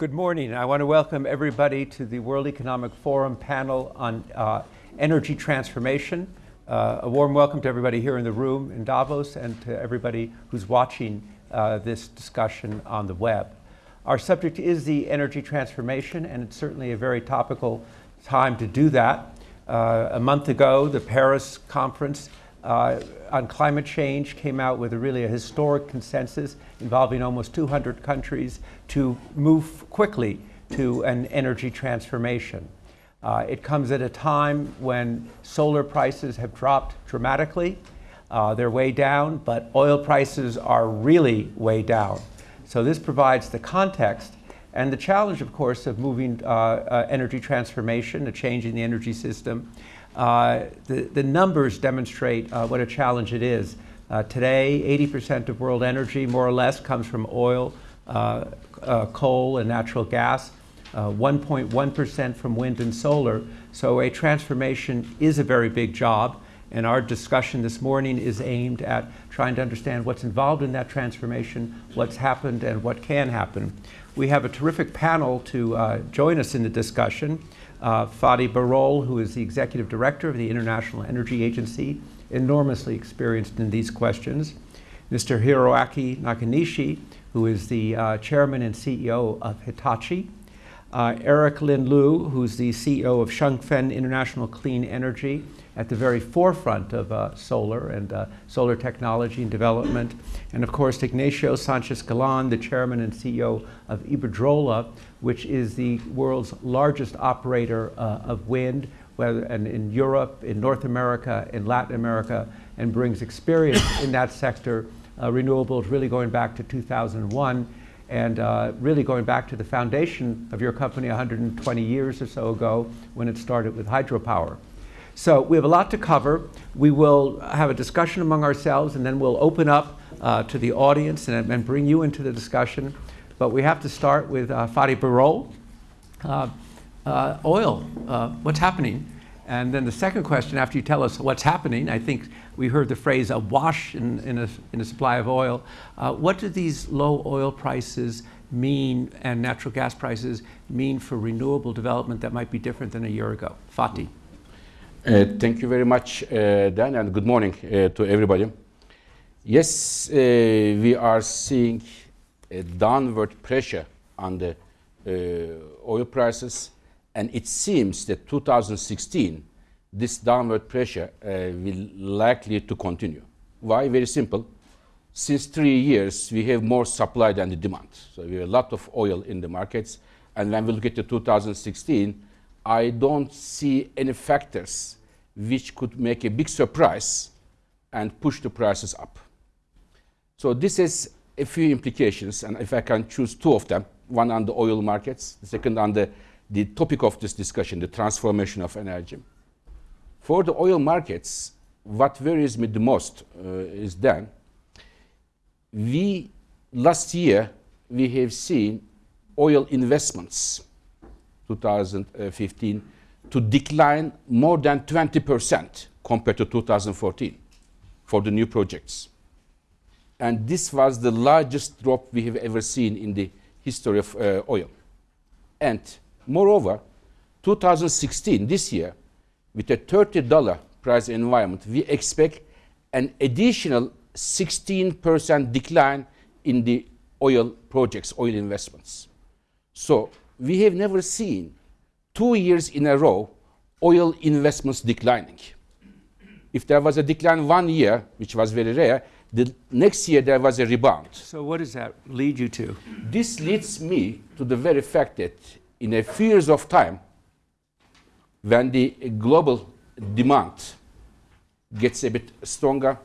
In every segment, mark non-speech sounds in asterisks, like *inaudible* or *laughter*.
Good morning. I want to welcome everybody to the World Economic Forum panel on uh, energy transformation. Uh, a warm welcome to everybody here in the room in Davos and to everybody who's watching uh, this discussion on the web. Our subject is the energy transformation, and it's certainly a very topical time to do that. Uh, a month ago, the Paris conference uh, on climate change came out with a really a historic consensus involving almost 200 countries to move quickly to an energy transformation. Uh, it comes at a time when solar prices have dropped dramatically. Uh, they're way down, but oil prices are really way down. So this provides the context and the challenge, of course, of moving uh, uh energy transformation, a change in the energy system, uh, the, the numbers demonstrate uh, what a challenge it is. Uh, today, 80% of world energy, more or less, comes from oil, uh, uh, coal, and natural gas. 1.1% from wind and solar. So a transformation is a very big job. And our discussion this morning is aimed at trying to understand what's involved in that transformation, what's happened, and what can happen. We have a terrific panel to join us in the discussion uh, Fatih Birol, who is the executive director of the International Energy Agency, enormously experienced in these questions. Mr. Hiroaki Nakanishi, who is the uh, chairman and CEO of Hitachi. Uh, Eric Lin Lu, who's the CEO of Shunfeng International Clean Energy, at the very forefront of uh, solar and uh, solar technology and development. And of course, Ignacio Sanchez Galan, the chairman and CEO of Iberdrola, which is the world's largest operator uh, of wind, whether and in Europe, in North America, in Latin America, and brings experience in that sector, uh, renewables really going back to 2001 and uh, really going back to the foundation of your company 120 years or so ago when it started with hydropower. So we have a lot to cover. We will have a discussion among ourselves and then we'll open up uh, to the audience and, and, bring you into the discussion. But we have to start with uh, Fatih Birol. Uh, uh, oil, uh, what's happening? And then the second question, after you tell us what's happening, I think we heard the phrase a wash in, in, a, in a supply of oil. Uh, what do these low oil prices mean and natural gas prices mean for renewable development that might be different than a year ago? Fatih. Uh, thank you very much, uh, Dan, and good morning uh, to everybody. Yes, we are seeing a downward pressure on the uh, oil prices, and it seems that 2016, this downward pressure uh, will likely to continue. Why? Very simple. Since three years, we have more supply than the demand. So we have a lot of oil in the markets, and when we look at the 2016, I don't see any factors which could make a big surprise and push the prices up. So this has a few implications, and if I can choose two of them, one on the oil markets, the second on the, the topic of this discussion, the transformation of energy. For the oil markets, what worries me the most uh, is then, we, last year, we have seen oil investments 2015 to decline more than 20% compared to 2014 for the new projects. And this was the largest drop we have ever seen in the history of uh, oil. And moreover, 2016, this year, with a $30 price environment, we expect an additional 16% decline in the oil projects, oil investments. So we have never seen two years in a row oil investments declining. If there was a decline one year, which was very rare, the next year there was a rebound. So what does that lead you to? This leads me to the very fact that in a few years of time, when the global demand gets a bit stronger,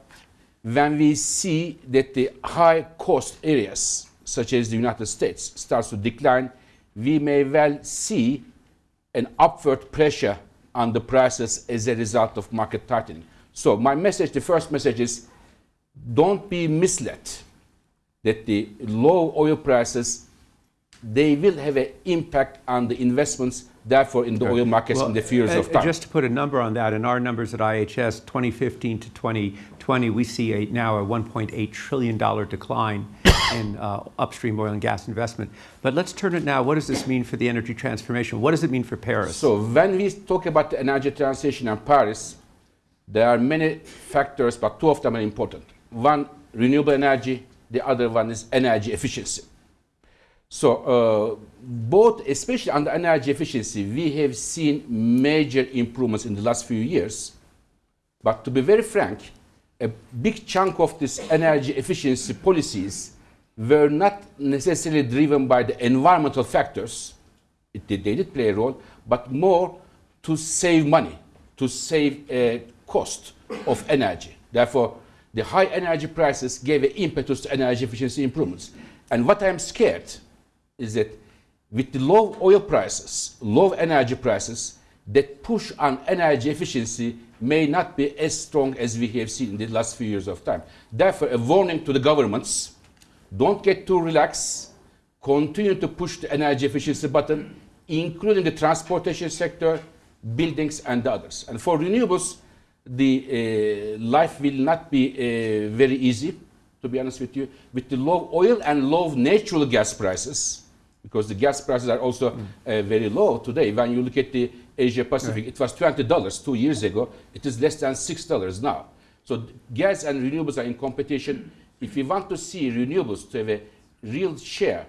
when we see that the high cost areas, such as the United States, starts to decline, we may well see an upward pressure on the prices as a result of market tightening. So my message, the first message is don't be misled that the low oil prices, they will have an impact on the investments therefore in the oil markets in the few years uh, of time. Just to put a number on that, in our numbers at IHS, 2015 to 2020, we see a, now a $1.8 trillion decline *coughs* in uh, upstream oil and gas investment. But let's turn it now. What does this mean for the energy transformation? What does it mean for Paris? So when we talk about the energy transition in Paris, there are many factors, but two of them are important. One, renewable energy. The other one is energy efficiency. So uh, both, especially on the energy efficiency, we have seen major improvements in the last few years. But to be very frank, a big chunk of this energy efficiency policies were not necessarily driven by the environmental factors. It they did play a role, but more to save money, to save uh, cost of energy. Therefore, the high energy prices gave an impetus to energy efficiency improvements. And what I'm scared is that with the low oil prices, low energy prices, that push on energy efficiency may not be as strong as we have seen in the last few years of time. Therefore, a warning to the governments, don't get too relaxed, continue to push the energy efficiency button, including the transportation sector, buildings and the others. And for renewables, the uh, life will not be uh, very easy, to be honest with you. With the low oil and low natural gas prices, because the gas prices are also uh, very low today. When you look at the Asia Pacific, it was $20 two years ago. It is less than $6 now. So gas and renewables are in competition. If we want to see renewables to have a real share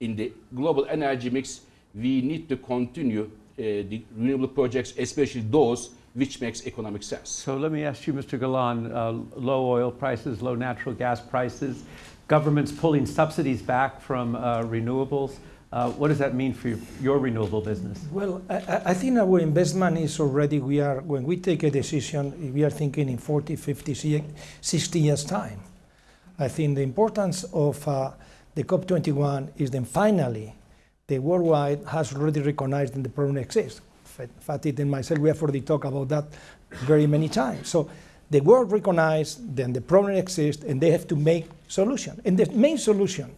in the global energy mix, we need to continue uh, the renewable projects, especially those which makes economic sense. So let me ask you, Mr. Galan, uh, low oil prices, low natural gas prices, governments pulling subsidies back from uh, renewables. Uh, what does that mean for your, your renewable business? Well, I, I- I think our investment is already, we are, when we take a decision, we are thinking in 40, 50, 60 years' time. I think the importance of uh, the COP21 is then finally, the worldwide has already recognized that the problem exists. Fa- Fatih and myself, we have already talked about that very many times. So the world recognized then the problem exists and they have to make solution. And the main solution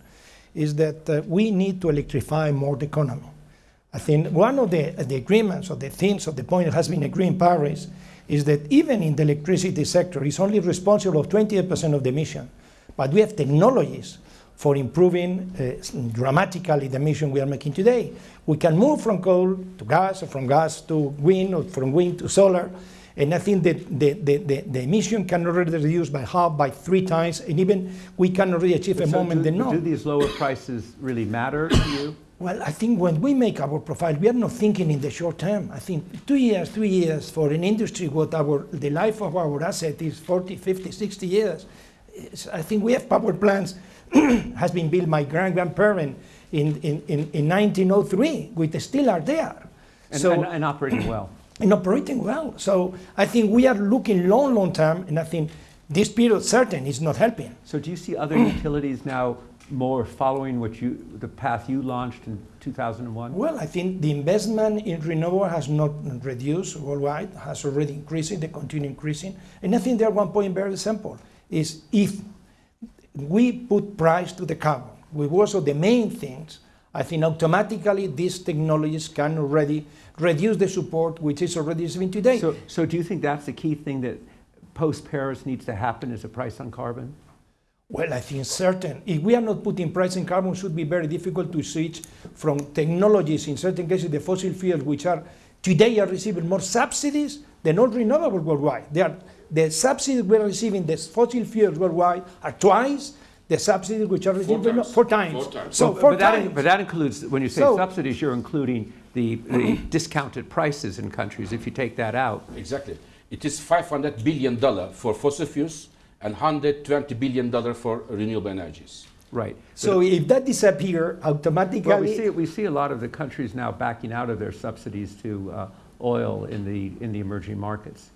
is that uh, we need to electrify more the economy. I think one of the, the agreements or the things or the point that has been agreed in Paris is that even in the electricity sector, it's only responsible of 28% of the emission. But we have technologies for improving uh, dramatically the emission we are making today. We can move from coal to gas, or from gas to wind, or from wind to solar. And I think that the, the, the, the emission can already reduce by half, by three times, and even we can already achieve a So moment do, that no. do these lower prices really matter to you? Well, I think when we make our profile, we are not thinking in the short term. I think two years, three years for an industry, what our the life of our asset is 40, 50, 60 years. It's- I think we have power plants *clears throat* has been built by grand grandparent in, in, in, in 1903, which still are there. And, so and, and operating well. *clears throat* and operating well. So I think we are looking long, long term, and I think this period certain is not helping. So do you see other *clears throat* utilities now more following what you, the path you launched in 2001? Well, I think the investment in renewable has not reduced worldwide, has already increasing, they continue increasing. And I think there one point very simple, is if we put price to the carbon, which was also the main things, I think automatically these technologies can already reduce the support which is already existing today. So, so do you think that's the key thing that post-Paris needs to happen is a price on carbon? Well, I think certain. If we are not putting price in carbon, it should be very difficult to switch from technologies, in certain cases, the fossil fuels, which are today are receiving more subsidies than all renewables worldwide. They are, the subsidies we are receiving, the fossil fuels worldwide, are twice the subsidies which are received times. four times. Four times. So Well, four but, that, times. but that includes, when you say So- subsidies, you're including the, the *coughs* discounted prices in countries. If you take that out, Exactly. It is 500 billion dollar for fossil fuels and 120 billion dollar for renewable energies. right. so if that disappear, automatically. Well, we see, we see a lot of the countries now backing out of their subsidies to uh, oil in the, in the emerging markets.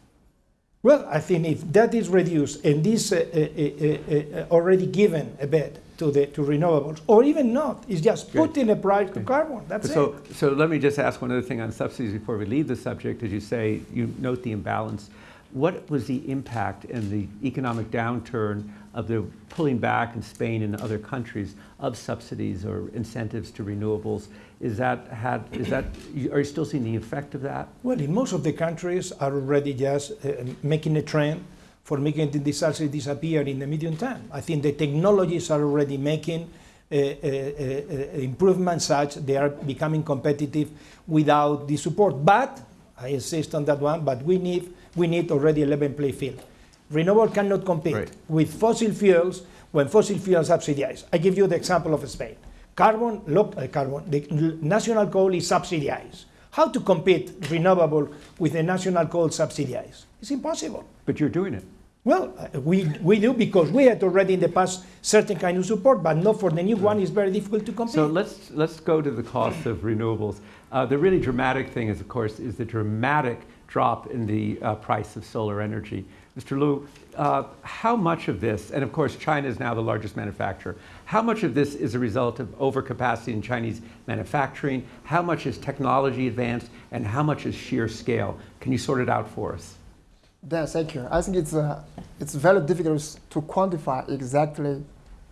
Well, I think if that is reduced and this uh, uh, uh, uh, already given a bit to the to renewables, or even not, it's just Good. putting a price to carbon. That's So, it. so let me just ask one other thing on subsidies before we leave the subject. As you say, you note the imbalance. What was the impact in the economic downturn of the pulling back in Spain and other countries of subsidies or incentives to renewables. Is that had is that are you still seeing the effect of that? Well, in most of the countries are already just uh, making a trend for making the disaster disappear in the medium term. I think the technologies are already making uh, uh, uh, improvements such they are becoming competitive without the support. But I insist on that one. But we need we need already a level play field. Renewable cannot compete Right. with fossil fuels when fossil fuels subsidize. I give you the example of Spain. Carbon, look, uh, carbon, the national coal is subsidized. How to compete renewable with the national coal subsidized? It's impossible. But you're doing it. Well, uh, we, we do because we had already in the past certain kind of support, but not for the new one. It's very difficult to compete. So let's let's go to the cost of renewables. Uh, the really dramatic thing is, of course, is the dramatic drop in the uh, price of solar energy. Mr. Liu, uh, how much of this, and of course, China is now the largest manufacturer. How much of this is a result of overcapacity in Chinese manufacturing? How much is technology advanced, and how much is sheer scale? Can you sort it out for us? Dan, thank you. I think it's, uh, it's very difficult to quantify exactly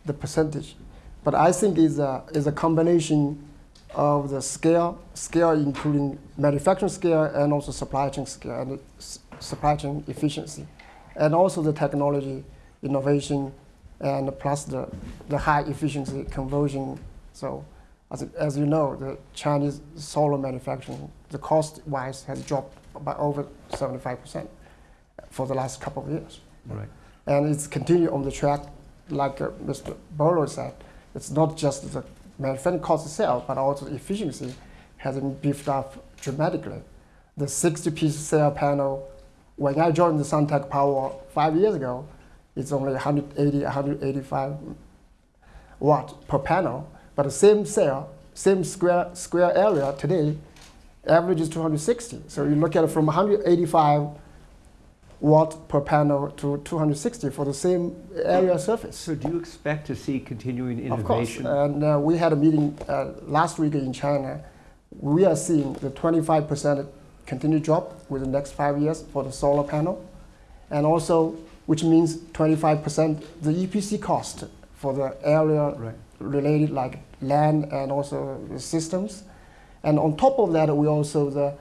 the percentage, but I think it's a, it's a combination of the scale, scale including manufacturing scale and also supply chain scale and supply chain efficiency, and also the technology innovation, and plus the, the high efficiency conversion. So, as, as you know, the Chinese solar manufacturing, the cost wise has dropped by over 75 percent for the last couple of years. Right. And it's continued on the track, like uh, Mr. Bolo said. It's not just the manufacturing cost itself, but also the efficiency has been beefed up dramatically. The 60-piece cell panel, when I joined the Suntech Power five years ago, it's only 180, 185 watt per panel. But the same cell, same square square area today, average is 260. So you look at it from 185 watt per panel to 260 for the same area surface. So, do you expect to see continuing innovation? Of course, and uh, we had a meeting uh, last week in China. We are seeing the 25% continued drop within the next five years for the solar panel, and also which means 25% the EPC cost for the area Right. related like land and also the systems. And on top of that, we also the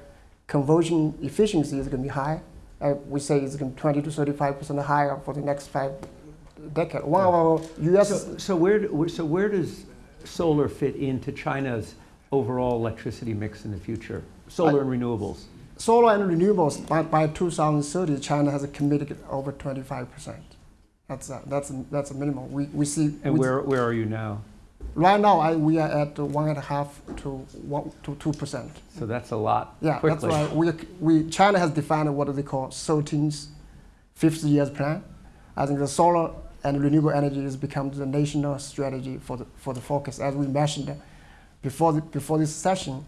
conversion efficiency is going to be high. Uh, we say it's going to 20 to 35 percent higher for the next five decades. One of our U.S. So, so where, so where does solar fit into China's overall electricity mix in the future? Solar and renewables. Solar and renewables by, by 2030, China has committed over 25 percent. That's a, that's a, that's a minimum. We, we see And we- where, where are you now? right now I, we are at one and a half to one to two percent. So that's a lot Yeah, quickly. that's why we, we China has defined what they call 13th, 50 years plan. I think the solar and renewable energy has become the national strategy for the for the focus. As we mentioned uh, before the, before this session,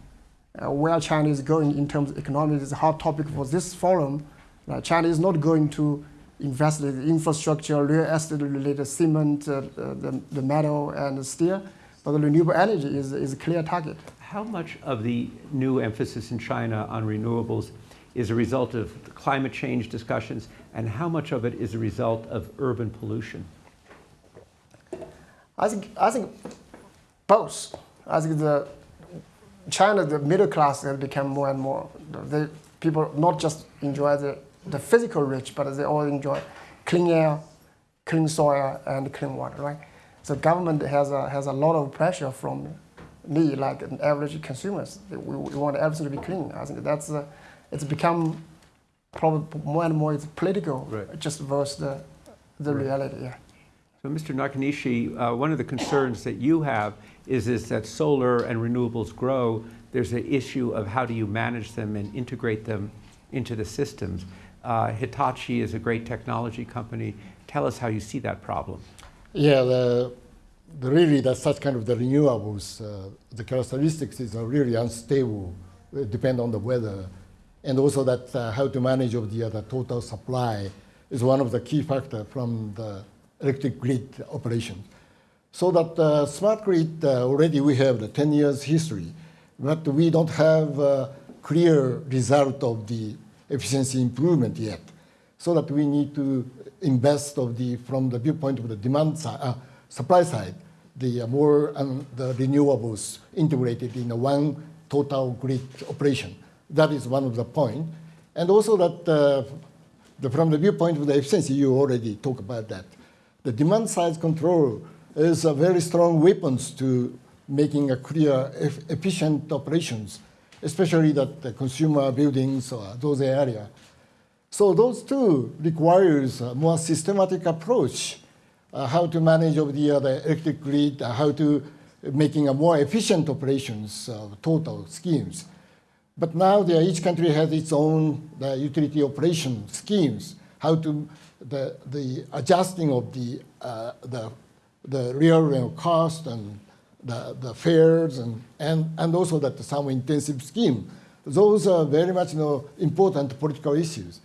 uh, where China is going in terms of economics is a hot topic for this forum. Uh, China is not going to invest in infrastructure, real estate related cement, uh, uh, the, the metal and the steel, but the renewable energy is, is a clear target. How much of the new emphasis in China on renewables is a result of climate change discussions, and how much of it is a result of urban pollution? I think I think both. I think the China, the middle class has become more and more. The people not just enjoy the, the physical rich, but they all enjoy clean air, clean soil, and clean water, right? So government has a, has a lot of pressure from me, like an average consumers. We, we want everything to be clean. I think that's it's become probably more and more it's political, Right. just versus the, the Right. reality. Yeah. So, Mr. Nakanishi, uh, one of the concerns that you have is, is that solar and renewables grow. There's an issue of how do you manage them and integrate them into the systems. Uh, Hitachi is a great technology company. Tell us how you see that problem. Yeah, the, the really that such kind of the renewables, uh, the characteristics is uh, really unstable, uh, depend on the weather, and also that uh, how to manage of the, uh, the total supply is one of the key factor from the electric grid operation. So that uh, smart grid uh, already we have the 10 years history, but we don't have a clear result of the efficiency improvement yet. So that we need to invest of the from the viewpoint of the demand side, uh, supply side, the uh, more um, the renewables integrated in one total grid operation. That is one of the point, and also that uh, the, from the viewpoint of the efficiency, you already talked about that. The demand side control is a very strong weapons to making a clear, eff- efficient operations, especially that the consumer buildings or those area. So those two requires a more systematic approach, uh, how to manage of the, uh, the electric grid, uh, how to making a more efficient operations, uh, total schemes. But now there, each country has its own the utility operation schemes, how to the, the adjusting of the, uh, the, the real cost and the, the fares and, and, and also that some intensive scheme. Those are very much you know, important political issues.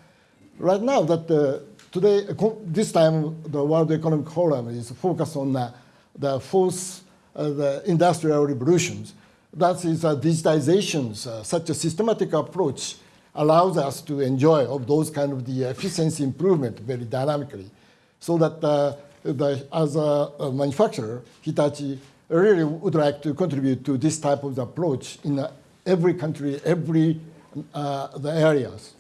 Right now, that uh, today, this time, the World Economic Forum is focused on uh, the fourth, uh, the industrial revolutions. That is uh, digitizations, uh, such a systematic approach allows us to enjoy of those kind of the efficiency improvement very dynamically. So that uh, the, as a, a manufacturer, Hitachi really would like to contribute to this type of approach in uh, every country, every uh, the areas.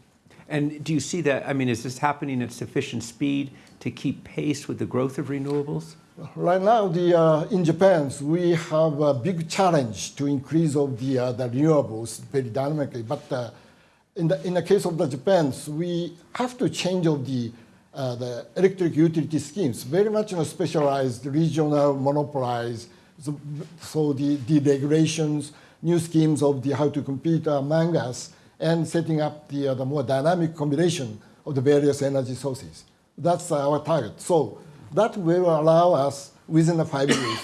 And do you see that, I mean, is this happening at sufficient speed to keep pace with the growth of renewables? Right now, the, uh, in Japan, we have a big challenge to increase of the, uh, the renewables very dynamically. But uh, in, the, in the case of the Japan, we have to change of the, uh, the electric utility schemes, very much you know, specialized, regional, monopolized. So, so the, the regulations, new schemes of the how to compete among us, and setting up the, uh, the more dynamic combination of the various energy sources. That's our target. So that will allow us within the five *coughs* years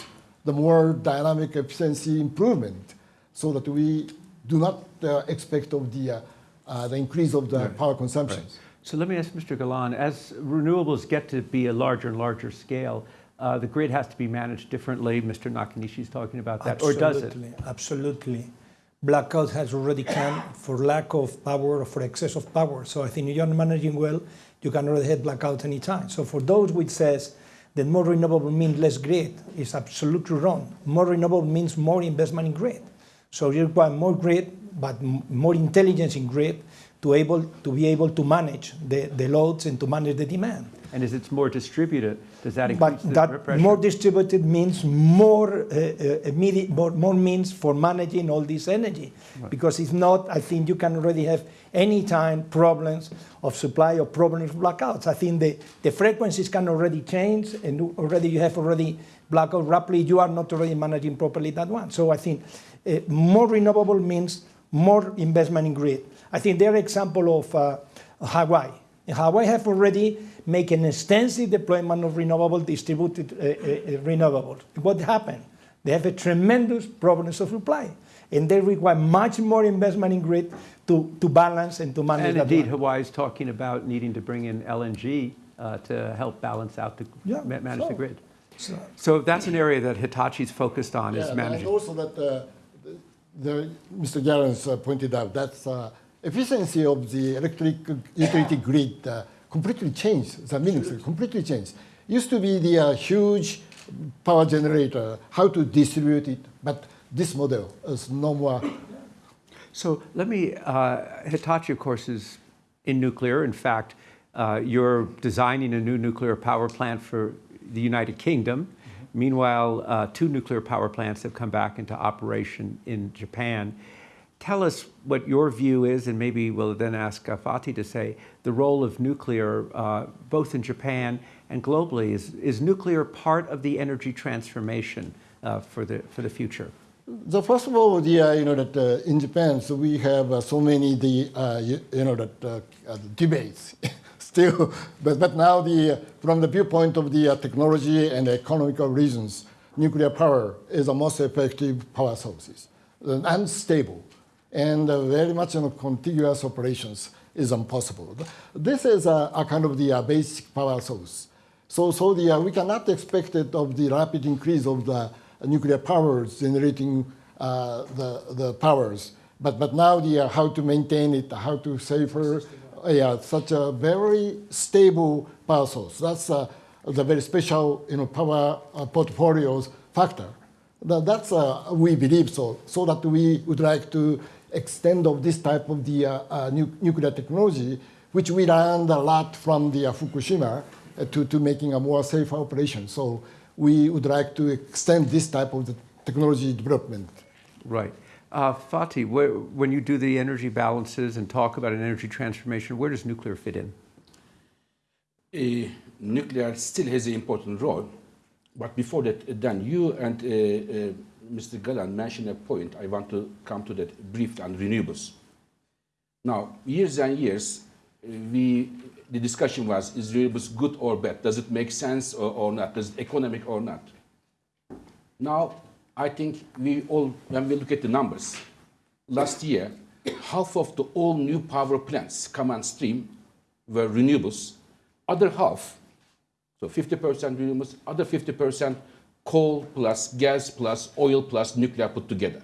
the more dynamic efficiency improvement so that we do not uh, expect of the, uh, uh, the increase of the power consumption. So let me ask Mr. Galan, as renewables get to be a larger and larger scale, uh, the grid has to be managed differently. Mr. Nakanishi is talking about that, or does it? Absolutely, Absolutely. Blackout has already come for lack of power or for excess of power. So I think if you're managing well, you can already have blackout anytime. So for those which says that more renewable means less grid is absolutely wrong. More renewable means more investment in grid. So you require more grid, but more intelligence in grid to able to be able to manage the, the loads and to manage the demand. And as it's more distributed, does that increase But the that pressure? more distributed means more, uh, uh, more, more means for managing all this energy. Because if not, I think you can already have any time problems of supply or problems of blackouts. I think the, the frequencies can already change and already you have already blackout rapidly, you are not already managing properly that one. So I think uh, more renewable means more investment in grid. I think there are example of uh, Hawaii. Hawaii have already made an extensive deployment of renewable distributed uh, uh, uh, renewables. What happened? They have a tremendous problems of supply, and they require much more investment in grid to, to balance and to manage And that indeed, one. Hawaii is talking about needing to bring in LNG uh, to help balance out the, Yeah, ma- manage the grid. So- So that's an area that Hitachi's focused on, is Yeah, and also that uh, the, the, Mr. Garens uh, pointed out that uh, efficiency of the electric utility grid uh, completely changed. The meanings completely changed. Used to be the uh, huge power generator, how to distribute it, but this model is no more. So let me, uh, Hitachi, of course, is in nuclear. In fact, uh, you're designing a new nuclear power plant for the United Kingdom. Meanwhile, uh, two nuclear power plants have come back into operation in Japan. Tell us what your view is, and maybe we'll then ask uh, Fatih to say the role of nuclear, uh, both in Japan and globally. Is, is nuclear part of the energy transformation uh, for, the, for the future? So first of all, the, uh, you know that uh, in Japan, so we have uh, so many the uh, you, you know that uh, debates *laughs* still, but but now the from the viewpoint of the technology and economical reasons, nuclear power is the most effective power sources and stable, and uh, very much you know, contiguous operations is impossible. This is a, a kind of the uh, basic power source. So, so the, uh, we cannot expect it of the rapid increase of the nuclear powers generating the, the powers. But, but now the, how to maintain it, how to safer, yeah, such a very stable power source. That's uh, the very special you know, power uh, portfolios factor. That, that's uh, we believe so. So that we would like to extend of this type of the uh, uh, nu nuclear technology, which we learned a lot from the uh, Fukushima, uh, to, to making a more safe operation. So we would like to extend this type of the technology development. Right. Uh, Fatih, where, when you do the energy balances and talk about an energy transformation, where does nuclear fit in? Uh, nuclear still has an important role, but before that, Dan, you and uh, uh, Mr. Galan mentioned a point. I want to come to that brief on renewables. Now, years and years, we the discussion was: is renewables good or bad? Does it make sense or, or not? Does it economic or not? Now, I think we all, when we look at the numbers, last year, half of the all new power plants come on stream were renewables. Other half, so 50% renewables, other 50% coal plus gas plus oil plus nuclear put together.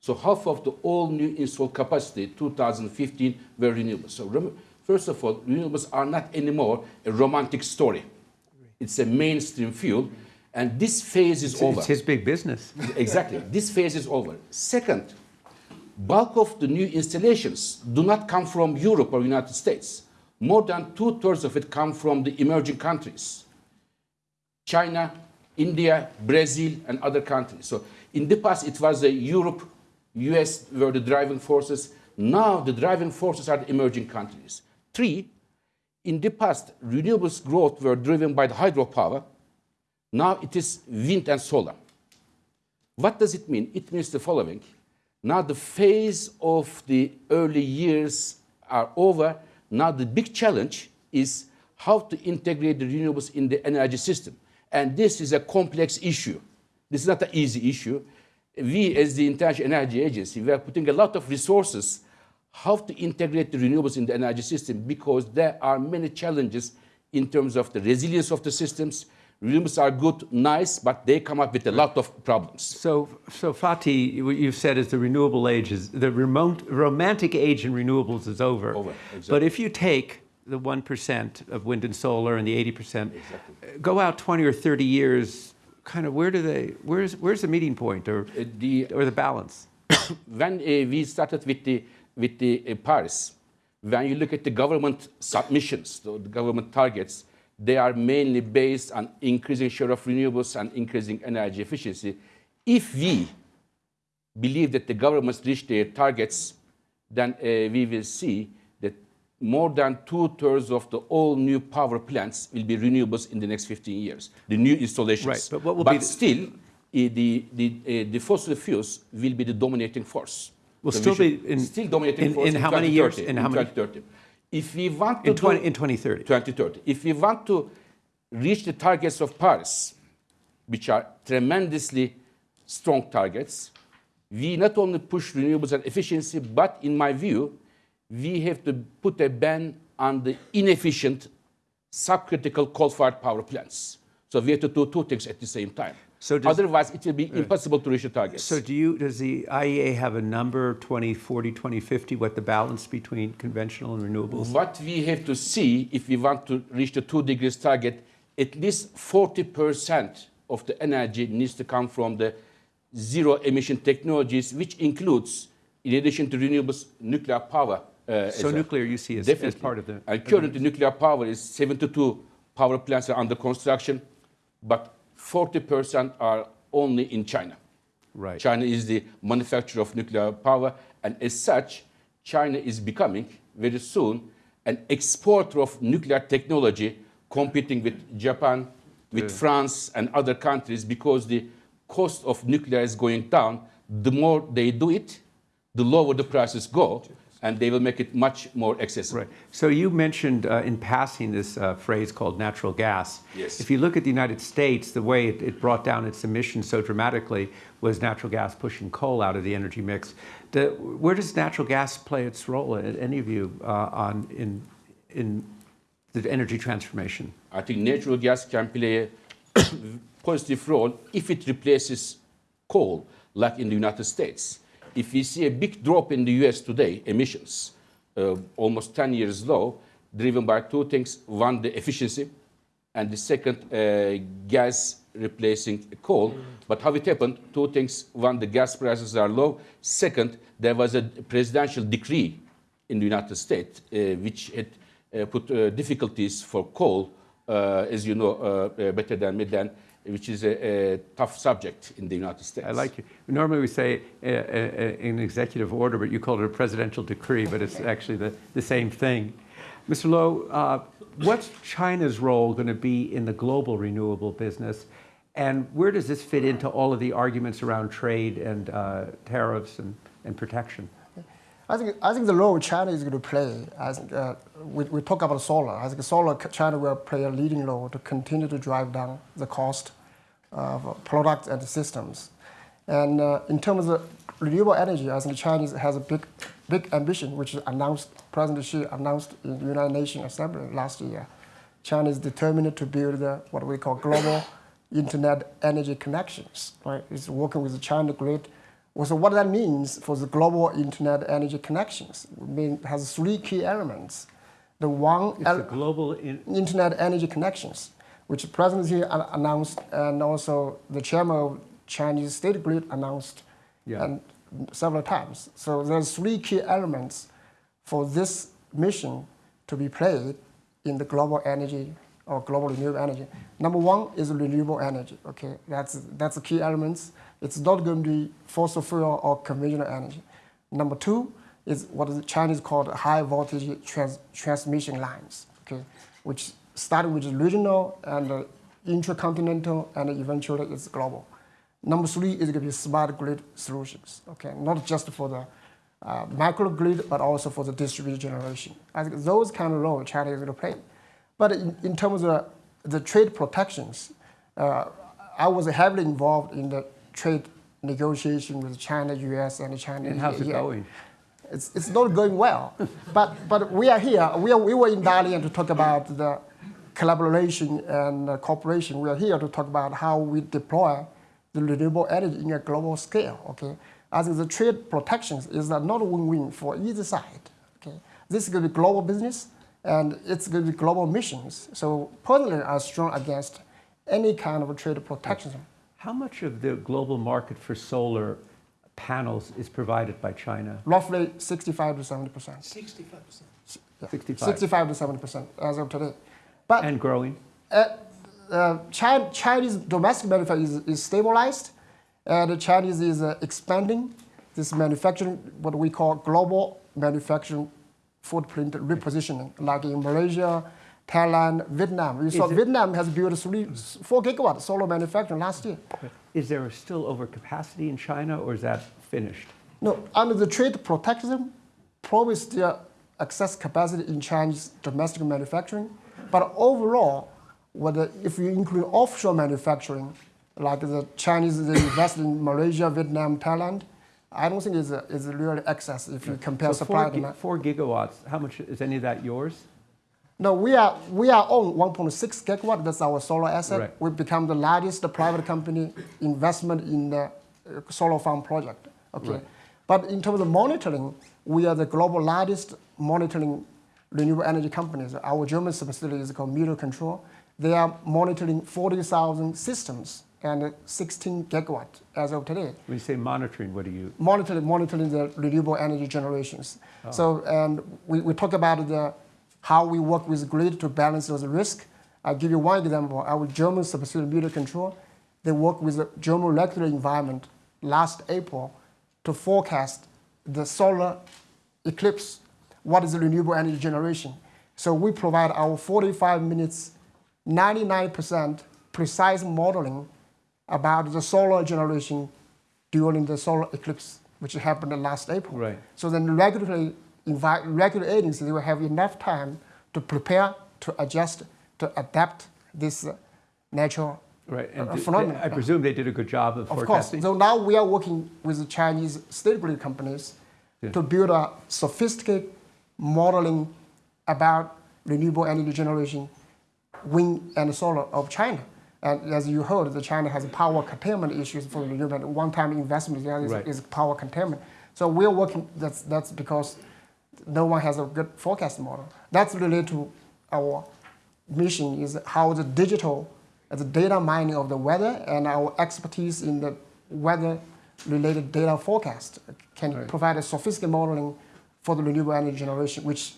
So half of the all new installed capacity 2015 were renewables. So rem- first of all, renewables are not anymore a romantic story. It's a mainstream fuel, and this phase is It's, over. it's his big business. *laughs* Exactly. This phase is over. Second, bulk of the new installations do not come from Europe or United States. More than two-thirds of it come from the emerging countries. China, India, Brazil, and other countries. So in the past, it was the Europe, US were the driving forces. Now the driving forces are the emerging countries. Three, in the past, renewables growth were driven by the hydropower. Now it is wind and solar. What does it mean? It means the following. Now the phase of the early years are over. Now the big challenge is how to integrate the renewables in the energy system. And this is a complex issue. This is not an easy issue. We, as the International Energy Agency, we are putting a lot of resources how to integrate the renewables in the energy system because there are many challenges in terms of the resilience of the systems. Renewables are good, nice, but they come up with a lot of problems. So, so Fatih, what you've said is the renewable age is the remote, romantic age in renewables is over. Over, exactly. But if you take the one percent of wind and solar and the eighty percent, go out twenty or thirty years, kind of where do they? Where's where's the meeting point or Uh, the, or the balance? *coughs* when uh, we started with the, with the uh, Paris, when you look at the government submissions, the, the government targets, they are mainly based on increasing share of renewables and increasing energy efficiency. If we believe that the governments reach their targets, then uh, we will see more than two-thirds of the all new power plants will be renewables in the next 15 years, the new installations. Right, but what will be the- still, uh, the, the, uh, the fossil fuels will be the dominating force. Will So still be in- still dominating in- force in how many years? 2030, In how many- 2030. If we want to In 20, do- in 2030. 2030. If we want to reach the targets of Paris, which are tremendously strong targets, we not only push renewables and efficiency, but in my view, we have to put a ban on the inefficient, subcritical coal-fired power plants. So we have to do two things at the same time. So does- Otherwise, it will be impossible to reach the targets. So do you, does the IEA have a number, 2040, 2050, what the balance between conventional and renewables? What we have to see if we want to reach the two degrees target, at least 40% of the energy needs to come from the zero emission technologies, which includes, in addition to renewables, nuclear power. Uh, So nuclear you see as, as part of the. And currently, nuclear power is 72 power plants are under construction, but 40% are only in China. Right. China is the manufacturer of nuclear power, and as such, China is becoming very soon an exporter of nuclear technology, competing with Japan, with France, and other countries because the cost of nuclear is going down. The more they do it, the lower the prices go, and they will make it much more accessible. Right. So you mentioned uh, in passing this uh, phrase called natural gas. Yes. If you look at the United States, the way it, it brought down its emissions so dramatically was natural gas pushing coal out of the energy mix. The, where does natural gas play its role, in any of you, uh, on in in the energy transformation? I think natural gas can play a *coughs* positive role if it replaces coal, like in the United States. If we see a big drop in the US today, emissions, uh, almost 10 years low, driven by two things. One, the efficiency, and the second, uh, gas replacing coal. But how it happened, two things. One, the gas prices are low. Second, there was a presidential decree in the United States uh, which had uh, put uh, difficulties for coal, uh, as you know better than me, then, which is a, a tough subject in the United States. I like you. Normally we say uh, uh, an executive order, but you call it a presidential decree, but it's actually the, the same thing. Mr. Low, uh, what's China's role going to be in the global renewable business? And where does this fit into all of the arguments around trade and uh, tariffs and, and protection? I think, I think the role China is going to play, as uh, we, we talk about solar, I think solar, China will play a leading role to continue to drive down the cost of products and systems. And uh, in terms of renewable energy, I think China has a big, big ambition, which announced, President Xi announced in the United Nations Assembly last year. China is determined to build what we call global internet energy connections. Right? It's working with the China grid. Well, so what that means for the global internet energy connections, I mean, has three key elements. The one It's the global in, internet energy connections, which the president here an- announced, and also the chairman of Chinese State Grid announced Yeah. and several times. So there's three key elements for this mission to be played in the global energy or global renewable energy. Number one is renewable energy. Okay, that's that's the key elements. It's not going to be fossil fuel or conventional energy. Number two is what the Chinese called high voltage trans- transmission lines. Okay, which starting with regional and uh, intercontinental and eventually it's global. Number three is going to be smart grid solutions. Okay, not just for the uh, microgrid, but also for the distributed generation. I think those kind of roles China is going to play. But in, in terms of the trade protections, uh, I was heavily involved in the trade negotiation with China, U.S., and China. and how's it yeah. going? It's, it's not going well. but, but we are here. We, are, we were in Dalian to talk about the collaboration and uh, cooperation. We are here to talk about how we deploy the renewable energy in a global scale. Okay, I think the trade protections is not a win-win for either side. Okay, this is going to be global business and it's going to be global missions. So personally, I'm strong against any kind of trade protectionism. How much of the global market for solar panels is provided by China? Roughly 65 to 70 percent. 65%. 65. 65 to 70 percent as of today. But And growing? uh, uh, China, Chinese domestic manufacturing is, is stabilized, and the Chinese is uh, expanding this manufacturing, what we call global manufacturing footprint repositioning, like in Malaysia, Thailand, Vietnam. You saw Vietnam has built three, four gigawatt solar manufacturing last year. Is there still overcapacity in China or is that finished? No, under the trade protectionism, probably still excess capacity in Chinese domestic manufacturing. But overall, whether if you include offshore manufacturing, like the Chinese they invest in Malaysia, Vietnam, Thailand, I don't think it's, a, it's really excess if you compare So supply four, gi- demand. four gigawatts, how much, is any of that yours? No, we are we are on 1.6 gigawatt. That's our solar asset. Right. We become the largest private company investment in the uh, solar farm project. Okay, Right. but in terms of monitoring, we are the global largest monitoring renewable energy companies. Our German subsidiary is called Meteocontrol. They are monitoring 40,000 systems and 16 gigawatt as of today When you say monitoring, what do you, monitoring, monitoring the renewable energy generations. So, and we, we talk about the, how we work with grid to balance those risks. I'll give you one example. Our German subsidiary Meteocontrol, they work with the German regulatory environment last April to forecast the solar eclipse. What is the renewable energy generation? So we provide our 45 minutes, 99% precise modeling about the solar generation during the solar eclipse, which happened last April. Right. So then the regulatory, envi- regulatory agencies will have enough time to prepare, to adjust, to adapt this uh, natural right? And uh, phenomenon. I presume they did a good job of Of course. forecasting? So now we are working with the Chinese state grid companies Yeah. to build a sophisticated modeling about renewable energy generation, wind and solar of China. And as you heard, the China has power containment issues for renewable. One-time investment is, Right. is power containment. So we're working. That's that's because no one has a good forecast model. That's related to our mission is how the digital, the data mining of the weather and our expertise in the weather related data forecast can provide a sophisticated modeling for the renewable energy generation, which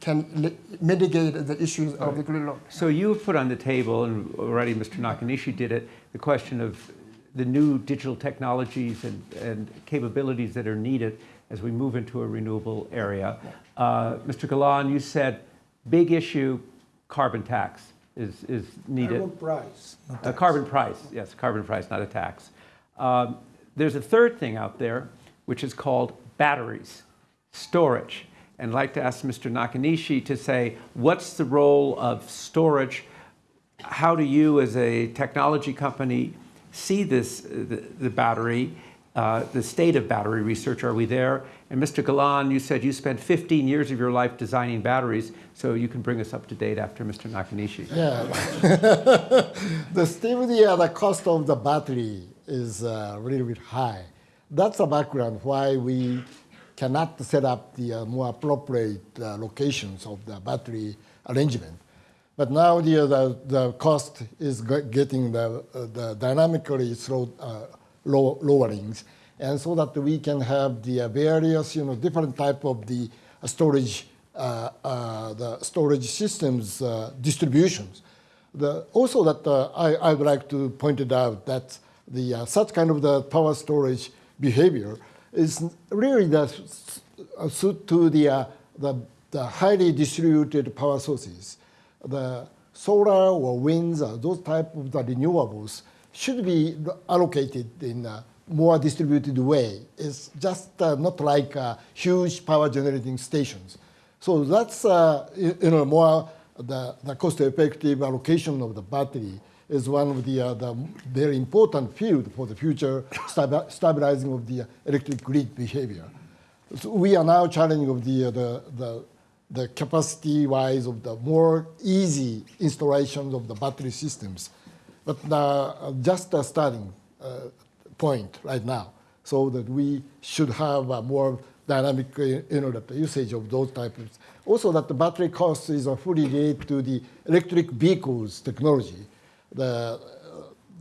can mitigate the issues of the grid load. So you have put on the table, and already Mr. Nakanishi did it, the question of the new digital technologies and, and capabilities that are needed as we move into a renewable area. Uh, Mr. Galan, you said big issue, carbon tax is, is needed. Carbon price. not A carbon price, yes, carbon price, not a tax. Um, there's a third thing out there, which is called batteries, storage. And I'd like to ask Mr. Nakanishi to say, what's the role of storage? How do you, as a technology company, see this, uh, the, the battery, uh, the state of battery research? Are we there? And Mr. Galan, you said you spent 15 years of your life designing batteries, so you can bring us up to date after Mr. Nakanishi. Yeah. *laughs* the the, uh, the cost of the battery is a little bit high. That's the background why we cannot set up the uh, more appropriate uh, locations of the battery arrangement. But now the, the, the cost is getting the, uh, the dynamically slow, uh, low, lowerings, and so that we can have the various you know different type of the storage uh, uh, the storage systems uh, distributions. The, also that I, I would like to point it out that the such kind of the power storage behavior is really the suit to the, the, the highly distributed power sources. The solar or winds, those type of the renewables should be allocated in a more distributed way. It's just uh, not like uh, huge power generating stations. So that's uh, you know more the, the cost-effective allocation of the battery is one of the, uh, the very important field for the future stabi- stabilizing of the electric grid behavior. So we are now challenging of the, uh, the, the, the capacity-wise of the more easy installations of the battery systems, but uh, just a starting uh, point right now, so that we should have a more dynamic uh, you know, the usage of those types. Also, that the battery cost is fully related to the electric vehicles technology. The,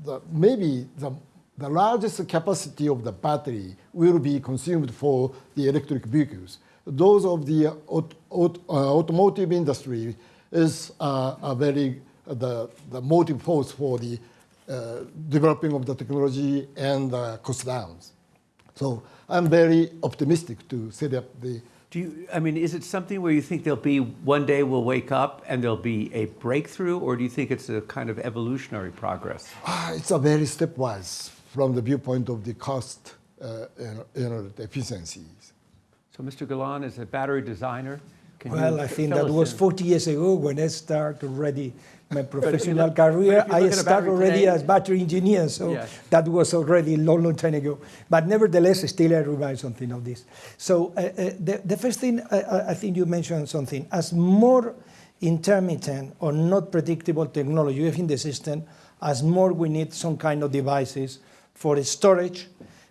the, maybe the, the largest capacity of the battery will be consumed for the electric vehicles. Those of the aut- uh, automotive industry is uh, a very the, the motive force for the uh, developing of the technology and uh, cost downs. So I'm very optimistic to set up the Do you, I mean, is it something where you think there'll be, one day we'll wake up and there'll be a breakthrough, or do you think it's a kind of evolutionary progress? Ah, it's a very stepwise from the viewpoint of the cost, uh, you know, you know, the efficiencies. So, Mr. Galan, is a battery designer, can Well, you I think that was in? 40 years ago when I started already my professional look- career. I look at a started already today- as battery engineer, so Yes. that was already a long, long time ago. But nevertheless, still I revise something of this. So uh, uh, the, the first thing, I- I, I think you mentioned something. As more intermittent or not predictable technology in the system, as more we need some kind of devices for storage,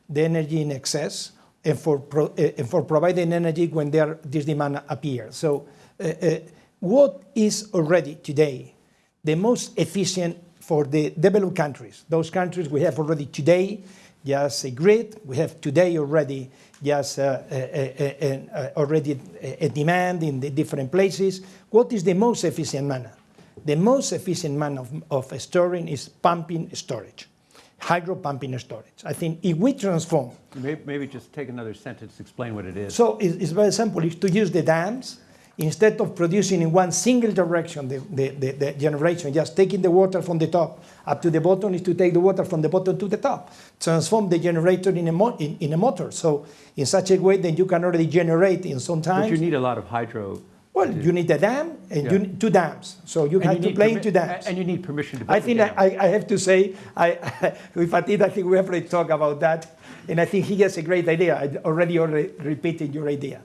the energy in excess, and for, pro, uh, and for providing energy when there, this demand appears. So uh, uh, what is already today the most efficient for the developed countries? Those countries we have already today, just a grid, we have today already just uh, uh, uh, uh, uh, already a, a demand in the different places. What is the most efficient manner? The most efficient manner of, of storing is pumping storage, hydro pumping storage. I think if we transform Maybe, maybe just take another sentence, explain what it is. so it's, it's very simple. It's to use the dams instead of producing in one single direction the, the, the, the generation, just taking the water from the top up to the bottom is to take the water from the bottom to the top. Transform the generator in a, mo- in, in a motor. So in such a way that you can already generate in some time. but you need a lot of hydro. well, you need a dam and Yeah. you need two dams. So you and have you to play into dams. And you need permission to build I think. I, I have to say, I, *laughs* with Fatih, I think we have already talked about that, and I think he has a great idea. I already, already repeated your idea.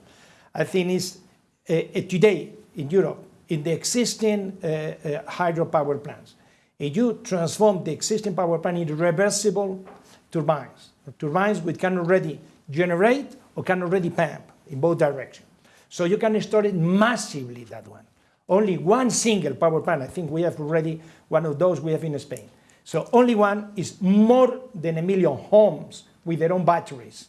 I think it's today in Europe, in the existing uh, uh, hydropower plants, if you transform the existing power plant into reversible turbines, turbines which can already generate or can already pump in both directions. So you can store it massively, that one. Only one single power plant, I think we have already one of those we have in Spain. So only one is more than a million homes with their own batteries.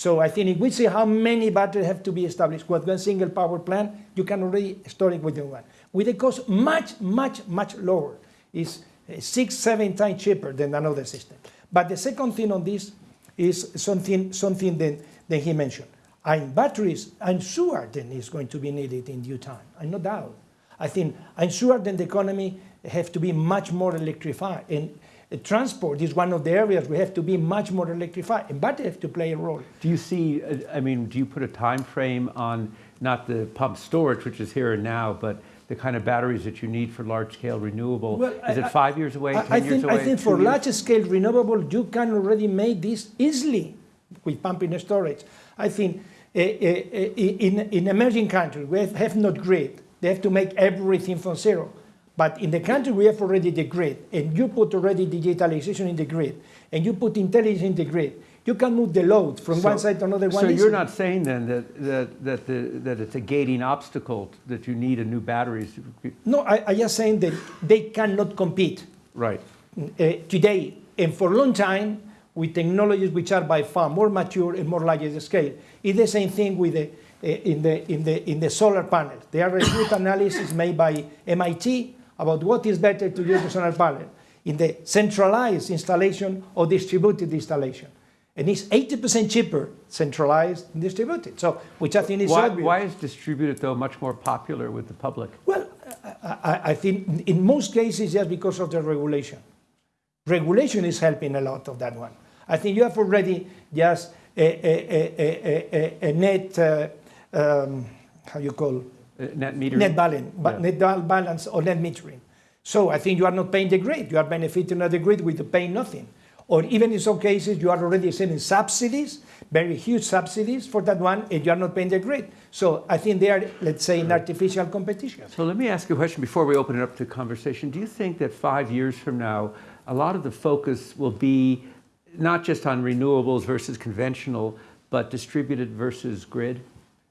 So I think if we see how many batteries have to be established with one single power plant, you can already store it within one. With a cost much, much, much lower. It's uh, six, seven times cheaper than another system. But the second thing on this is something, something that, that he mentioned. And batteries, I'm sure then is going to be needed in due time. I no doubt. I think I'm sure then the economy have to be much more electrified. And transport is one of the areas we have to be much more electrified. And batteries have to play a role. Do you see, uh, I mean, do you put a time frame on not the pump storage, which is here and now, but the kind of batteries that you need for large-scale renewable? Well, Is I- it five years away, I, 10 I years think, away? I think for large scale renewable, you can already make this easily with pumping storage. I think eh, eh, eh, in, in emerging countries, we have, have not grid. They have to make everything from zero. But in the country, we have already the grid, and you put already digitalization in the grid, and you put intelligence in the grid. You can move the load from one side to another one. So you're not saying then that, that, that, the, that it's a gating obstacle, that you need a new batteries? No, I, I just saying that they cannot compete. Right. uh, today and for a long time with technologies which are by far more mature and more larger scale. It's the same thing with the, uh, in, the, in, the, in the solar panels. There are a good analysis made by MIT about what is better to use the solar panel in the centralized installation or distributed installation. And it's 80% cheaper centralized and distributed. So, which I think is Why, obvious. why is distributed, though, much more popular with the public? Well, I, I, I think in most cases, just because of the regulation. Regulation is helping a lot of that one. I think you have already just a, a, a, a, a, net, uh, um, how you call, Net metering? net balance, ba- Yeah. net balance or net metering. So I think you are not paying the grid. You are benefiting of the grid with paying nothing. Or even in some cases, you are already sending subsidies, very huge subsidies for that one, and you are not paying the grid. So I think they are, let's say, in artificial competition. So let me ask you a question before we open it up to conversation. Do you think that five years from now, a lot of the focus will be not just on renewables versus conventional, but distributed versus grid?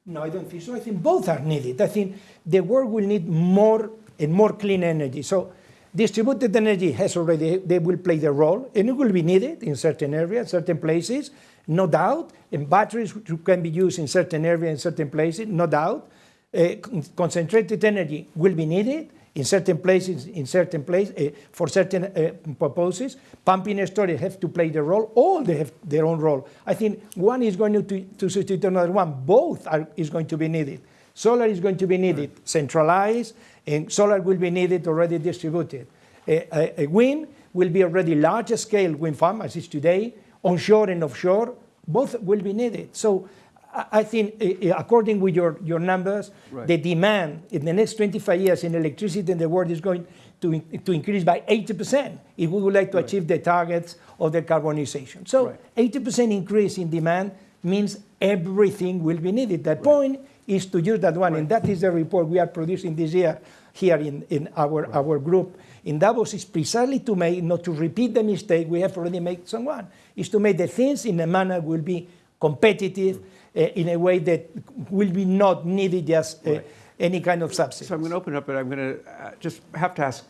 No, I don't think so. I think both are needed. I think the world will need more and more clean energy. So distributed energy has already, they will play their role, and it will be needed in certain areas, certain places, no doubt. And batteries can be used in certain areas, in certain places, no doubt. Uh, concentrated energy will be needed in certain places, in certain places, uh, for certain uh, purposes. Pumping and storage have to play the role. All they have their own role. I think one is going to, to substitute another one. Both are, is going to be needed. Solar is going to be needed centralized, and solar will be needed already distributed. A, a- a wind will be already large scale wind farm as is today, onshore and offshore. Both will be needed. So I I think, uh, uh, according with your, your numbers, Right. the demand in the next 25 years in electricity in the world is going to, in- to increase by 80% if we would like to achieve the targets of the decarbonization. So 80% increase in demand means everything will be needed. The point is to use that one, and that is the report we are producing this year here in, in our, our group. In Davos is precisely to make, not to repeat the mistake we have already made someone, is to make the things in a manner will be competitive in a way that will be not needed just uh, Right. any kind of subsidy. So I'm going to open it up, but I'm going to uh, just have to ask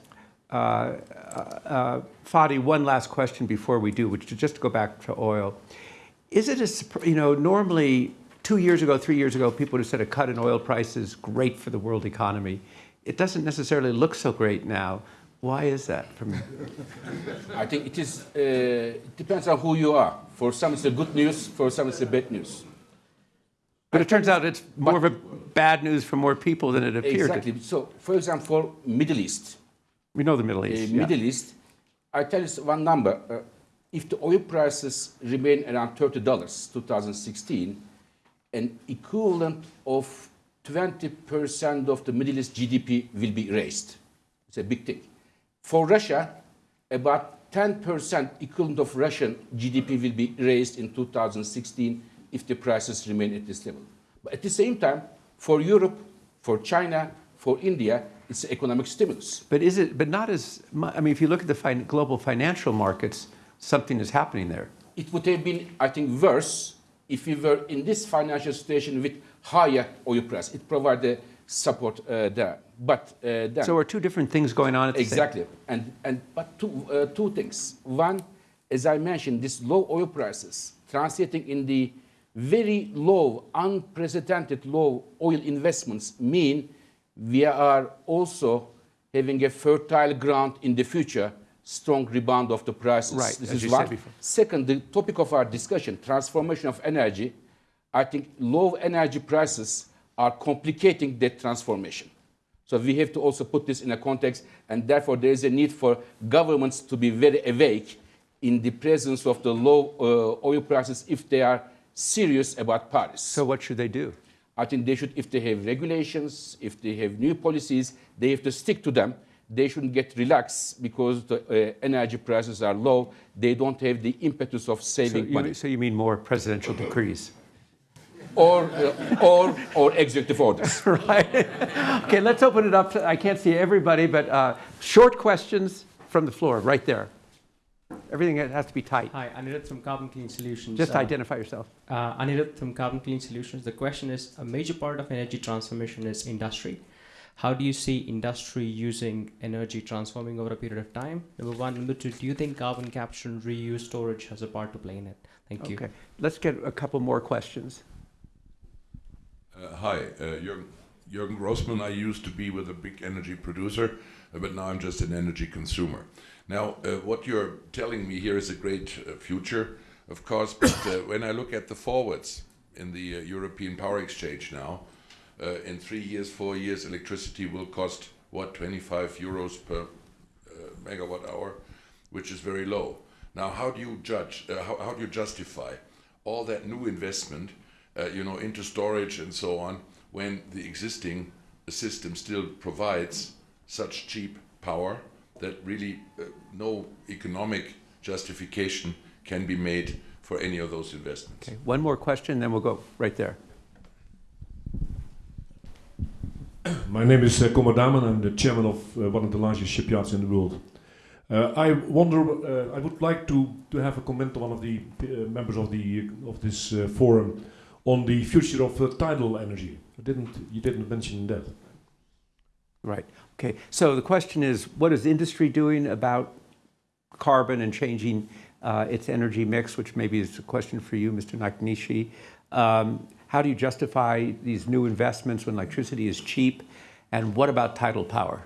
uh, uh, uh, Fatih one last question before we do, which is just to go back to oil. Is it a, you know, normally two years ago, three years ago, people would have said a cut in oil prices great for the world economy. It doesn't necessarily look so great now. Why is that? From I think it is. Uh, it depends on who you are. For some, it's a good news. For some, it's a bad news. But it turns out it's more of a bad news for more people than it appeared. Exactly. So, for example, Middle East, We know the Middle uh, East. yeah. Middle East, I tell you one number. Uh, if the oil prices remain around thirty dollars, 2016, an equivalent of 20% of the Middle East GDP will be raised. It's a big thing. For Russia, about 10% equivalent of Russian GDP will be raised in 2016 if the prices remain at this level. But at the same time, for Europe, for China, for India, it's economic stimulus. But is it? But not as. I mean, if you look at the fin- global financial markets, something is happening there. It would have been, I think, worse if we were in this financial situation with higher oil price. It provided support uh, there. But uh, then, So are two different things going on at the same time. exactly, and and but two uh, two things. One, as I mentioned, this low oil prices translating in the very low, unprecedented low oil investments mean we are also having a fertile ground in the future, strong rebound of the prices. Right, This as is you one. said before. Second, the topic of our discussion, transformation of energy. I think low energy prices are complicating that transformation. So we have to also put this in a context, and therefore there is a need for governments to be very awake in the presence of the low uh, oil prices if they are serious about Paris. So what should they do? I think they should, if they have regulations, if they have new policies, they have to stick to them. They shouldn't get relaxed because the uh, energy prices are low. They don't have the impetus of So saving money so you mean more presidential decrees? or, uh, or, or executive orders. *laughs* right. okay, let's open it up. To, I can't see everybody, but uh, short questions from the floor, right there. Everything has to be tight. Hi, Anirudh from Carbon Clean Solutions. Just Uh, identify yourself. uh, Anirudh from Carbon Clean Solutions. The question is, a major part of energy transformation is industry. How do you see industry using energy transforming over a period of time? Number one. Number two, do you think carbon capture and reuse storage has a part to play in it? Thank you. Okay, let's get a couple more questions. Uh, hi, uh, Jürgen, Jürgen Grossman. I used to be with a big energy producer, uh, but now I'm just an energy consumer. Now, uh, what you're telling me here is a great uh, future, of course, but uh, *coughs* when I look at the forwards in the European Power Exchange now, in three years, four years, electricity will cost, what, 25 euros per megawatt hour, which is very low. Now, how do you judge, uh, how, how do you justify all that new investment, uh, you know, into storage and so on, when the existing system still provides such cheap power that really uh, no economic justification can be made for any of those investments? Okay, one more question, then we'll go right there. *coughs* My name is uh, Komo Daman. I'm the chairman of uh, one of the largest shipyards in the world. Uh, I wonder. Uh, I would like to, to have a comment on one of the uh, members of the of this uh, forum on the future of uh, tidal energy. I didn't. You didn't mention that. Right. Okay. So the question is, what is industry doing about carbon and changing uh, its energy mix? Which maybe is a question for you, Mr. Nakanishi. Um, how do you justify these new investments when electricity is cheap? And what about tidal power?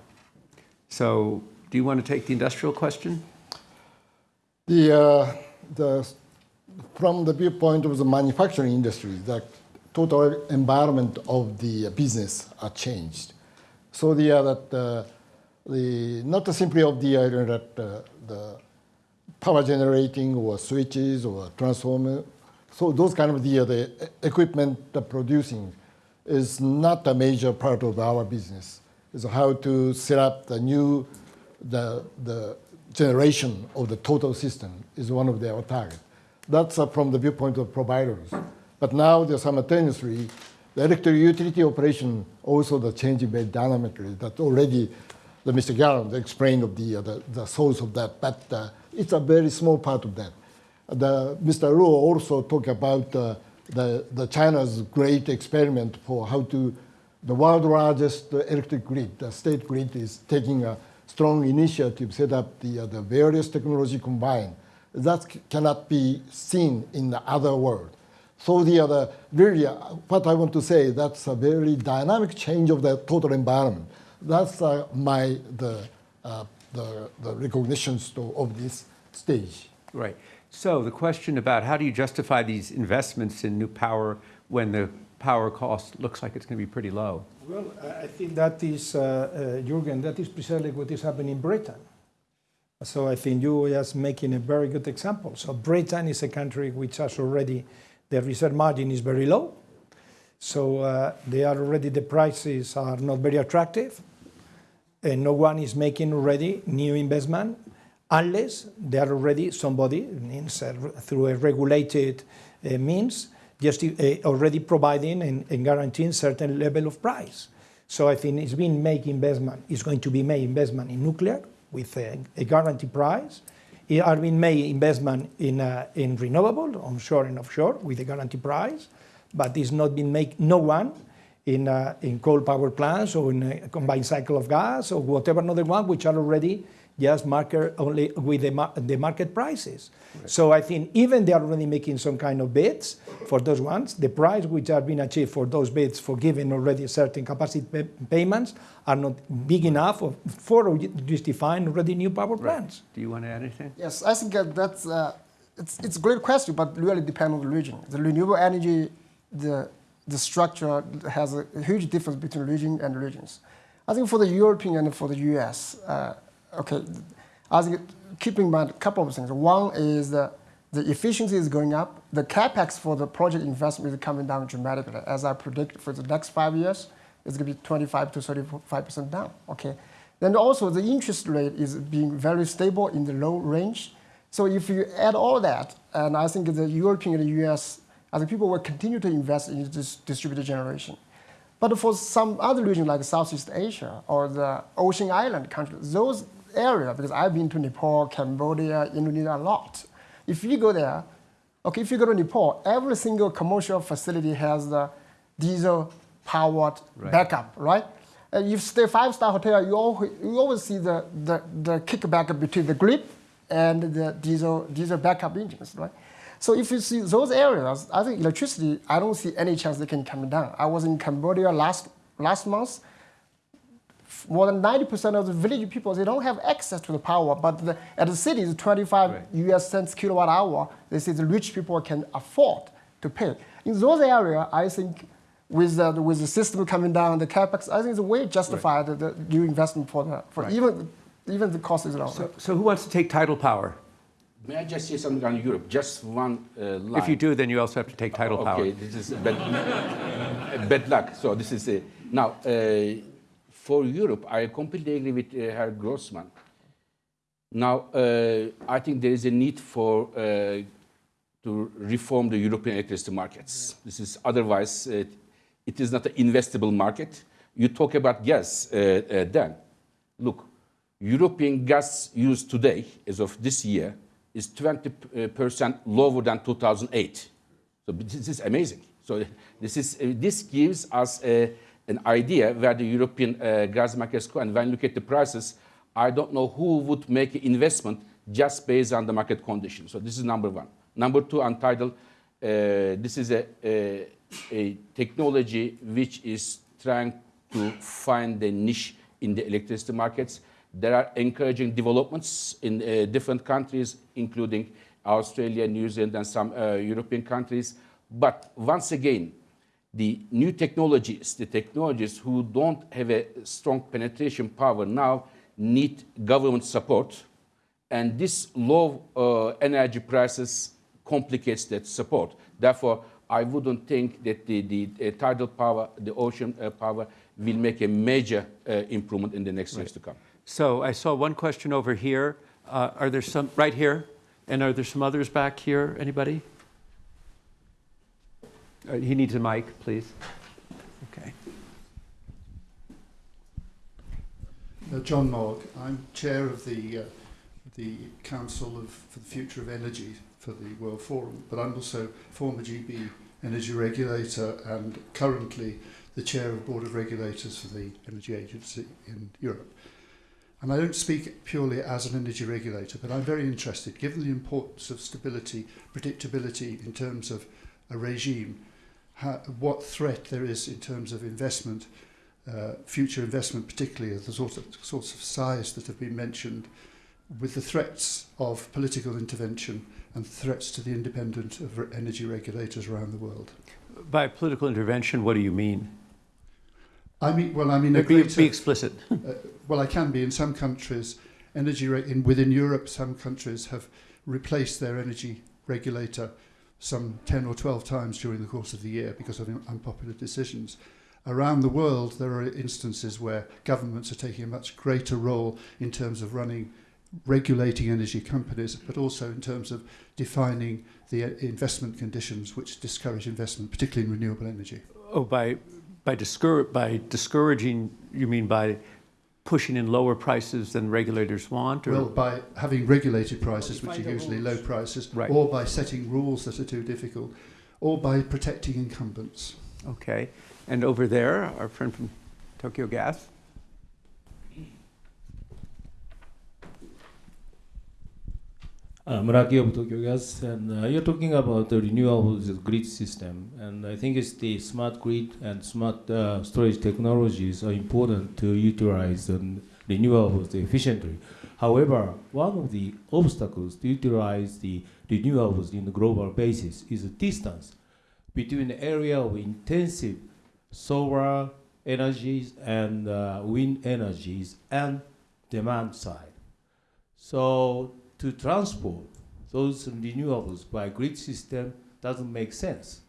So, do you want to take the industrial question? The, uh, the, from the viewpoint of the manufacturing industry, the total environment of the business are changed. So the, uh, that, uh, the, not simply of the, uh, that, uh, the power generating or switches or transformer, so those kind of the, the equipment producing is not a major part of our business. Is how to set up the new, the, the generation of the total system is one of their target. That's from the viewpoint of providers. But now they're simultaneously, the electric utility operation also the changing very dynamically. That already, the Mr. Galan explained of the, uh, the, the source of that, but uh, it's a very small part of that. The, Mr. Luo also talked about uh, the, the China's great experiment for how to, the world largest electric grid, the state grid is taking a strong initiative, set up the, uh, the various technology combined. That cannot be seen in the other world. So the other, really, uh, what I want to say, that's a very dynamic change of the total environment. That's uh, my, the, uh, the, the recognitions to, of this stage. Right. So the question about how do you justify these investments in new power when the power cost looks like it's going to be pretty low? Well, I I think that is, uh, uh, Jürgen, that is precisely what is happening in Britain. So I think you are just making a very good example. So Britain is a country which has already, the reserve margin is very low. So uh, they are already, the prices are not very attractive. And no one is making already new investment unless they are already somebody, means uh, through a regulated uh, means, just already providing and, guaranteeing certain level of price. So I think it's been make investment, it's going to be made investment in nuclear with a, a guaranteed price, It are being made investment in, uh, in renewable, onshore and offshore, with a guarantee price, but it's not been made, no one in, uh, in coal power plants or in a combined cycle of gas or whatever another one, which are already just market only with the, mar- the market prices. So I think even they are already making some kind of bids for those ones, the price which are being achieved for those bids for giving already certain capacity pay- payments are not big enough of- for justifying already new power plants. Do you want to add anything? Yes, I think uh, that's uh, it's it's a great question, but really depends on the region. The renewable energy, the the structure has a huge difference between region and regions. I think for the European and for the U.S., uh, okay, I think keep in mind a couple of things. One is that the efficiency is going up. The capex for the project investment is coming down dramatically. As I predict for the next five years, it's going to be 25 to 35 percent down. Okay. Then also the interest rate is being very stable in the low range. So if you add all that, and I think the European and the US, I think people will continue to invest in this distributed generation. But for some other region like Southeast Asia or the Ocean Island countries, those areas, because I've been to Nepal, Cambodia, Indonesia a lot. If you go there, okay, if you go to Nepal, every single commercial facility has the diesel powered Right. backup, right? And you stay five star hotel, you always, you always see the, the, the kickback between the grid and the diesel diesel backup engines, right? So if you see those areas, I think electricity, I don't see any chance they can come down. I was in Cambodia last last month. More than 90% of the village people, they don't have access to the power, but the, at the city, it's 25 Right. US cents kilowatt hour. This is the rich people can afford to pay. In those areas, I think with the, with the system coming down, the capex, I think it's a way justified the, the new investment for the, for Right. even, even the cost is low. So, so who wants to take tidal power? May I just say something on Europe? Just one uh, line. If you do, then you also have to take tidal okay, power. this is bad, *laughs* bad luck. So this is now uh, for Europe. I completely agree with uh, Herr Grossman. Now uh, I think there is a need for uh, to reform the European electricity markets. This is otherwise uh, it is not an investable market. You talk about gas, uh, uh, then look, European gas use today, as of this year, is 20% lower than 2008. So this is amazing. So this is this gives us uh, an idea where the European uh, gas markets go. And when you look at the prices, I don't know who would make an investment just based on the market conditions. So this is number one. Number two, tidal, uh, this is a, a, a technology which is trying to find a niche in the electricity markets. There are encouraging developments in uh, different countries, including Australia, New Zealand, and some uh, European countries. But once again, the new technologies, the technologies who don't have a strong penetration power now need government support. And this low uh, energy prices complicates that support. Therefore, I wouldn't think that the, the uh, tidal power, the ocean uh, power, will make a major uh, improvement in the next years to come. So I saw one question over here. Uh, are there some, right here? And are there some others back here? Anybody? Uh, he needs a mic, please. Okay. Uh, John Mogg. I'm chair of the uh, the Council of for the Future of Energy for the World Forum, but I'm also former GB energy regulator and currently the chair of Board of Regulators for the Energy Agency in Europe. And I don't speak purely as an energy regulator, but I'm very interested, given the importance of stability, predictability in terms of a regime, how, what threat there is in terms of investment uh, future investment, particularly of the sort of, sorts of size that have been mentioned, with the threats of political intervention and threats to the independence of re- energy regulators around the world. By political intervention, what do you mean? I mean, well, I mean, Be, greater, be explicit. uh, well, I can be in some countries. Energy re- in within Europe, some countries have replaced their energy regulator some 10 or 12 times during the course of the year because of unpopular decisions. Around the world, there are instances where governments are taking a much greater role in terms of running, regulating energy companies, but also in terms of defining the uh, investment conditions which discourage investment, particularly in renewable energy. Oh, by, by, discour- by discouraging, you mean by pushing in lower prices than regulators want? Or? Well, by having regulated prices, which are the usually low prices, Right. or by setting rules that are too difficult, or by protecting incumbents. Okay. And over there, our friend from Tokyo Gas. Uh, Muraki of Tokyo Gas, and uh, you're talking about the renewables grid system, and I think it's the smart grid and smart uh, storage technologies are important to utilize um, renewables efficiently. However, one of the obstacles to utilize the renewables in the global basis is the distance between the area of intensive solar energies and uh, wind energies and demand side. So to transport those renewables by grid system doesn't make sense.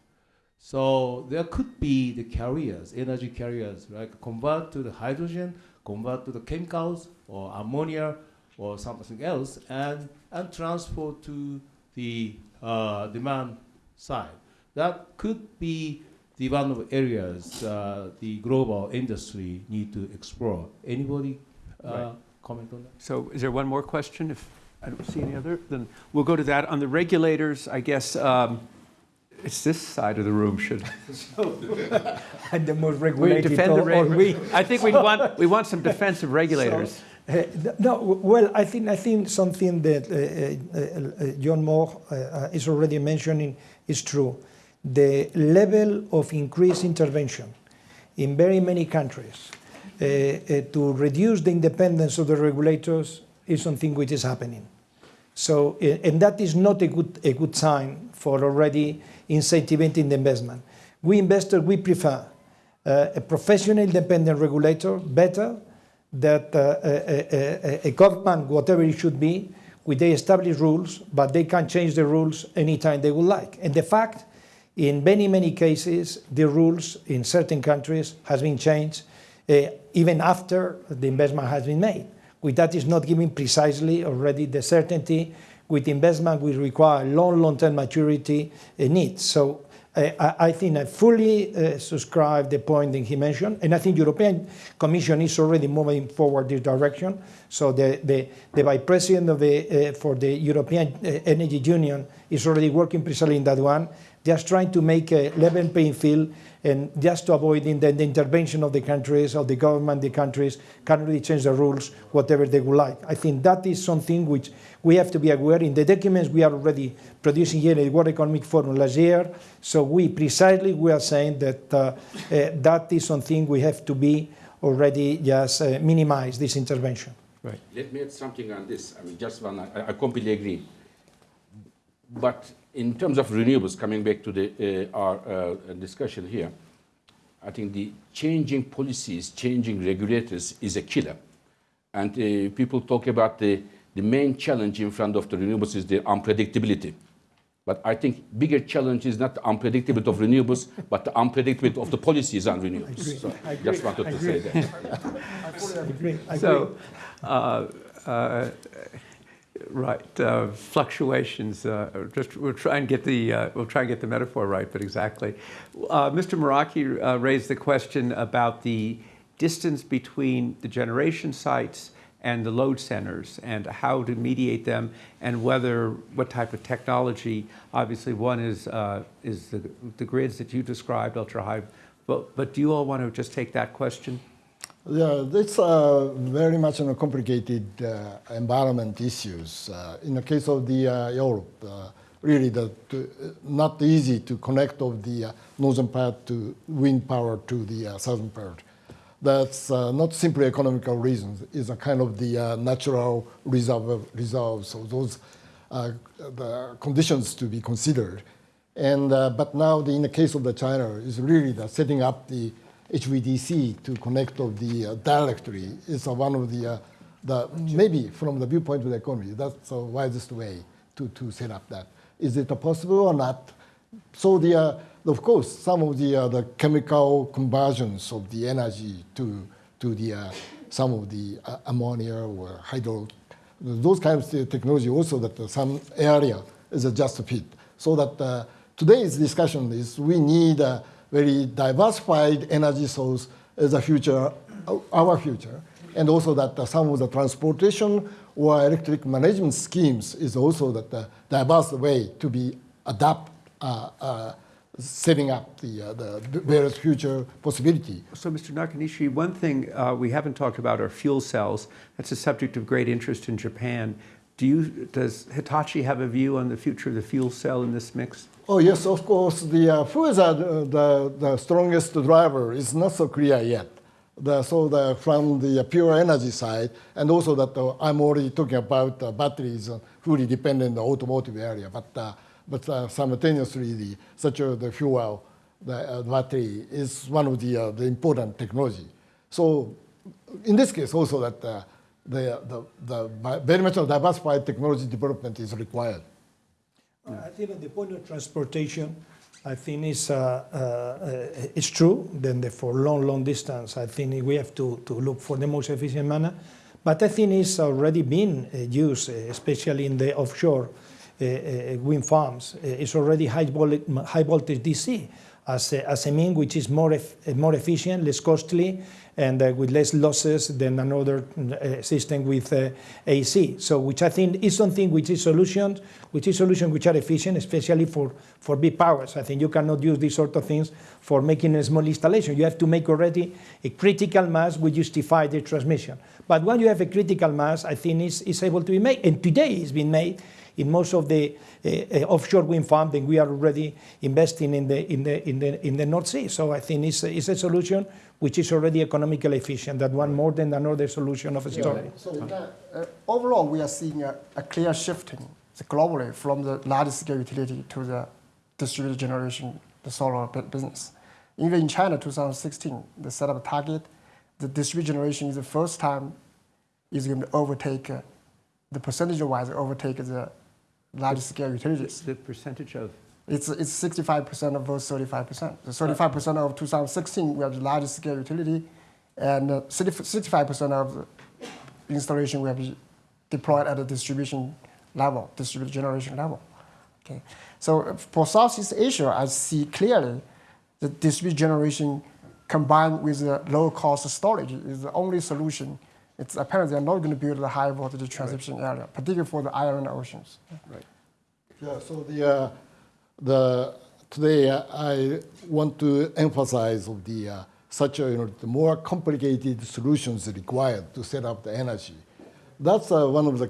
So there could be the carriers, energy carriers, like convert to the hydrogen, convert to the chemicals or ammonia or something else, and, and transport to the uh, demand side. That could be the one of areas uh, the global industry need to explore. Anybody uh, Right. comment on that? So is there one more question? If I don't see any other, then we'll go to that. On the regulators, I guess um, it's this side of the room should. And *laughs* *laughs* the most We defend the reg- we. I think we *laughs* want, we want some defensive regulators. Uh, No, well, I think, I think something that uh, uh, uh, John Mogg uh, uh, is already mentioning is true. The level of increased intervention in very many countries uh, uh, to reduce the independence of the regulators is something which is happening. So, uh, and that is not a good, a good sign for already incentivizing the investment. We investors, we prefer uh, a professional independent regulator better that uh, a, a, a, government, whatever it should be, with they establish rules, but they can change the rules anytime they would like. And the fact, in many, many cases, the rules in certain countries has been changed uh, even after the investment has been made. With that is not giving precisely already the certainty with investment we require long, long-term maturity uh, needs. So uh, I, I think I fully uh, subscribe the point that he mentioned, and I think European Commission is already moving forward this direction. So the, the, the Vice President of the, uh, for the European uh, Energy Union is already working precisely in that one, just trying to make a level playing field and just to avoiding the, the intervention of the countries, of the government, the countries can really change the rules, whatever they would like. I think that is something which we have to be aware. In the documents we are already producing here at the World Economic Forum last year, so we precisely we are saying that uh, uh, that is something we have to be already just uh, minimize this intervention. Right. Let me add something on this. I mean, just one, I, I completely agree. But in terms of renewables, coming back to the, uh, our uh, discussion here, I think the changing policies, changing regulators is a killer. And uh, people talk about the, the main challenge in front of the renewables is the unpredictability. But I think bigger challenge is not the unpredictability of renewables, but the unpredictability of the policies on renewables. So I agree. just wanted I to agree. say that. *laughs* I agree. I agree. So, uh, uh, right, uh, fluctuations. Uh, just we'll try and get the uh, we'll try and get the metaphor right, but exactly. Uh, Mr. Muraki uh, raised the question about the distance between the generation sites and the load centers, and how to mediate them, and whether what type of technology. Obviously, one is uh, is the, the grids that you described, ultra high. But but do you all want to just take that question? Yeah, it's uh, very much on a complicated uh, environment issues. Uh, in the case of the uh, Europe, uh, really the, to, not easy to connect of the uh, northern part to wind power to the uh, southern part. That's uh, not simply economical reasons. It's a kind of the uh, natural reserve, reserve. So those uh, the conditions to be considered. And uh, but now the, in the case of the China is really the setting up the HVDC to connect of the uh, directory is uh, one of the, uh, the maybe from the viewpoint of the economy, that's the wisest way to, to set up that. Is it possible or not? So the, uh, of course, some of the, uh, the chemical conversions of the energy to, to the, uh, some of the ammonia or hydro, those kinds of technology also that some area is a just fit. So that today's discussion is we need very diversified energy source as a future, our future. and also that uh, some of the transportation or electric management schemes is also that the diverse way to be adapt, uh, uh, setting up the, uh, the various future possibility. So, Mr. Nakanishi, one thing uh, we haven't talked about are fuel cells. That's a subject of great interest in Japan. Do you, does Hitachi have a view on the future of the fuel cell in this mix? Oh yes, of course. The uh, who is uh, the, the strongest driver is not so clear yet. The, so the, from the pure energy side, and also that uh, I'm already talking about uh, batteries uh, fully dependent on the automotive area, but uh, but simultaneously the such a the fuel, the battery is one of the the important technology. So in this case also that the, the, the very much of diversified technology development is required. I think at the point of transportation, I think it's, uh, uh, it's true. Then the, for long, long distance, I think we have to, to look for the most efficient manner. But I think it's already been uh, used, uh, especially in the offshore uh, uh, wind farms. Uh, it's already high, high voltage DC as a, as a mean which is more, uh, more efficient, less costly, and uh, with less losses than another uh, system with uh, AC. So, which I think is something which is solutions, which is solutions which are efficient, especially for, for big powers. I think you cannot use these sort of things for making a small installation. You have to make already a critical mass which justify the transmission. But when you have a critical mass, I think it's, it's able to be made, and today it's been made in most of the uh, uh, offshore wind farms, then we are already investing in the, in the, in the, in the North Sea. So I think it's, a- it's a solution which is already economically efficient, that one more than another solution of storage. So uh, overall, we are seeing a, a clear shifting globally from the large scale utility to the distributed generation, the solar business. Even in China, 2016, they set up a target. The distributed generation is the first time is going to overtake, uh, the percentage-wise overtake the large scale utilities. The percentage of It's, it's 65% of those 35%. The 35% of 2016, we have the largest scale utility, and uh, 60 65% of the installation we have deployed at the distribution level, distributed generation level. Okay. So uh, for Southeast Asia, I see clearly the distributed generation combined with the low cost storage is the only solution. It's apparent they're not going to build the high voltage transmission area, particularly for the iron oceans. Right. Yeah, so the, uh, the, today uh, I want to emphasize of the, uh, such a, you know, the more complicated solutions required to set up the energy. That's uh, one of the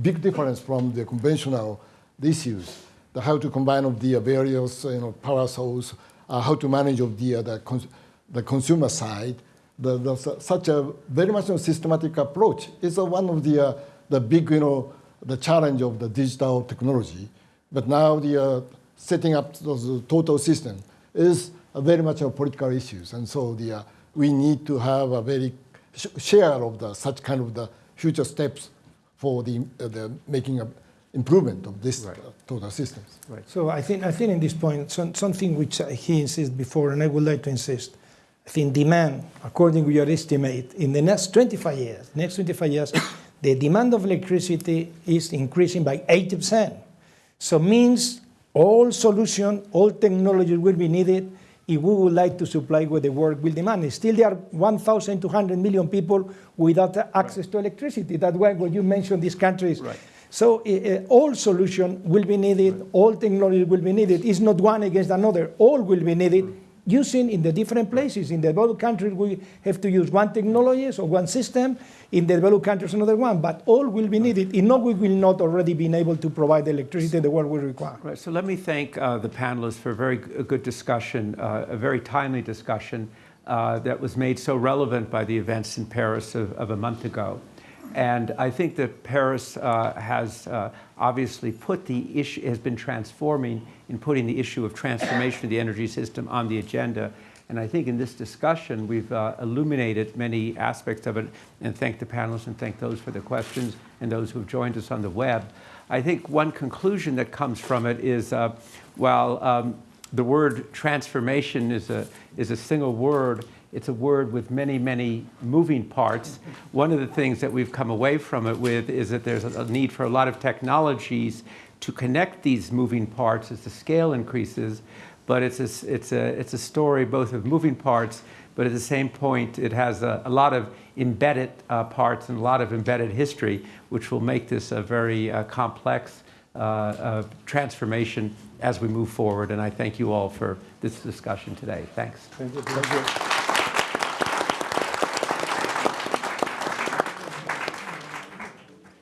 big difference from the conventional issues, the how to combine of the various, you know, power source, uh, how to manage of the, uh, the, cons- the consumer side. The, the, such a very much a systematic approach is uh, one of the, uh, the big, you know, the challenge of the digital technology. But now the uh, setting up those total system is a very much a political issues, and so the uh, we need to have a very sh- share of the such kind of the future steps for the, uh, the making a improvement of this uh, total systems. So I think, I think in this point, some, something which uh, he insisted before, and I would like to insist, I think demand, according to your estimate, in the next 25 years, next 25 years, *coughs* the demand of electricity is increasing by 80%. So means all solution, all technology will be needed if we would like to supply what the world will demand. Still, there are 1,200 million people without access to electricity. That's why when you mention these countries, Right. so uh, all solution will be needed, all technology will be needed. It's not one against another. All will be needed. Using in the different places. In the developed countries, we have to use one technology or one system. In the developed countries, another one. But all will be needed. In no, we will not already be able to provide the electricity the world will require. Right, so let me thank uh, the panelists for a very good discussion, uh, a very timely discussion uh, that was made so relevant by the events in Paris of, of a month ago. And I think that Paris uh, has uh, obviously put the issue, has been transforming in putting the issue of transformation of the energy system on the agenda. And I think in this discussion, we've uh, illuminated many aspects of it, and thank the panelists and thank those for the questions and those who have joined us on the web. I think one conclusion that comes from it is uh, while um, the word transformation is a, is a single word, it's a word with many, many moving parts. One of the things that we've come away from it with is that there's a need for a lot of technologies to connect these moving parts as the scale increases. But it's a, it's a, it's a story both of moving parts, but at the same point, it has a, a lot of embedded uh, parts and a lot of embedded history, which will make this a very uh, complex uh, uh, transformation as we move forward. And I thank you all for this discussion today. Thanks. Thank you. Thank you.